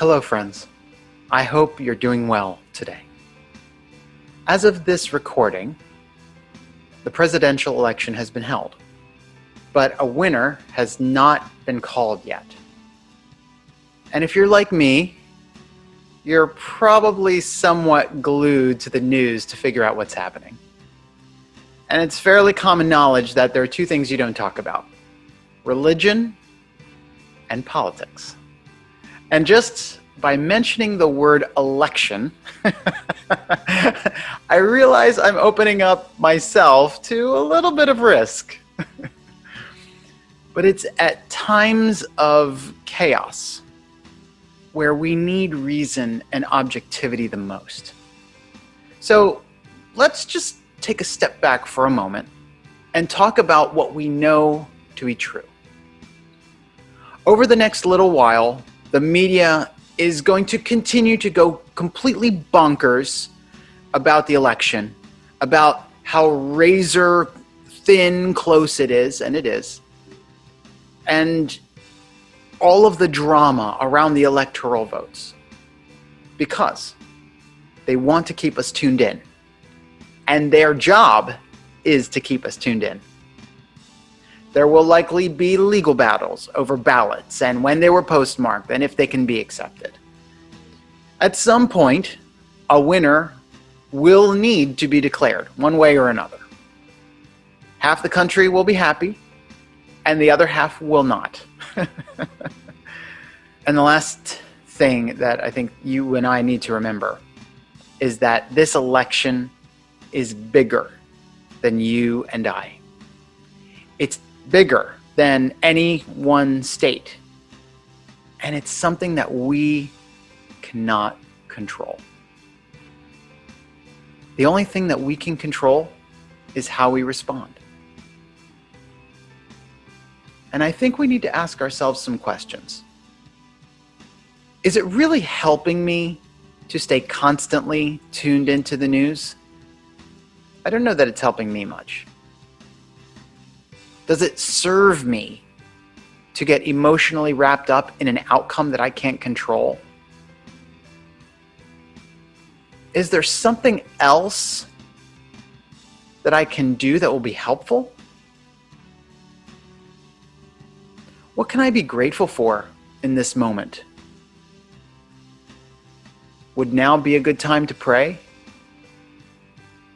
Hello, friends. I hope you're doing well today. As of this recording, the presidential election has been held, but a winner has not been called yet. And if you're like me, you're probably somewhat glued to the news to figure out what's happening. And it's fairly common knowledge that there are two things you don't talk about religion and politics. And just by mentioning the word election, I realize I'm opening up myself to a little bit of risk. but it's at times of chaos where we need reason and objectivity the most. So let's just take a step back for a moment and talk about what we know to be true. Over the next little while, the media is going to continue to go completely bonkers about the election, about how razor thin close it is, and it is, and all of the drama around the electoral votes because they want to keep us tuned in. And their job is to keep us tuned in. There will likely be legal battles over ballots and when they were postmarked and if they can be accepted. At some point, a winner will need to be declared one way or another. Half the country will be happy and the other half will not. and the last thing that I think you and I need to remember is that this election is bigger than you and I. It's bigger than any one state. And it's something that we cannot control. The only thing that we can control is how we respond. And I think we need to ask ourselves some questions. Is it really helping me to stay constantly tuned into the news? I don't know that it's helping me much. Does it serve me to get emotionally wrapped up in an outcome that I can't control? Is there something else that I can do that will be helpful? What can I be grateful for in this moment? Would now be a good time to pray?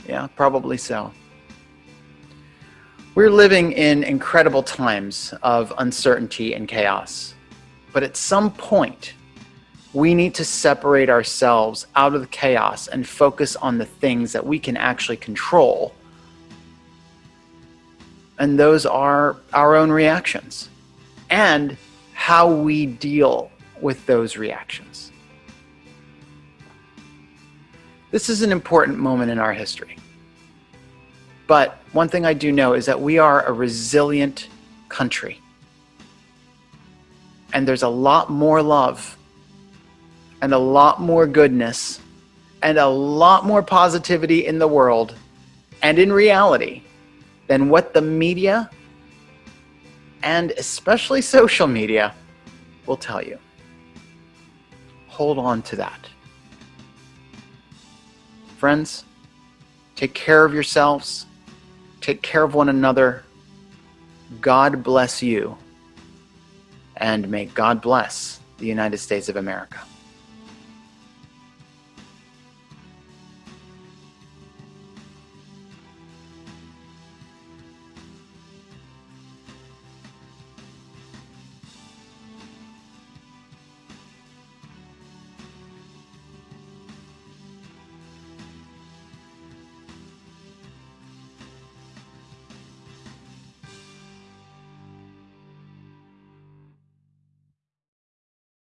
Yeah, probably so. We're living in incredible times of uncertainty and chaos. But at some point, we need to separate ourselves out of the chaos and focus on the things that we can actually control. And those are our own reactions and how we deal with those reactions. This is an important moment in our history. But one thing I do know is that we are a resilient country. And there's a lot more love and a lot more goodness and a lot more positivity in the world and in reality than what the media and especially social media will tell you. Hold on to that. Friends, take care of yourselves, take care of one another. God bless you, and may God bless the United States of America.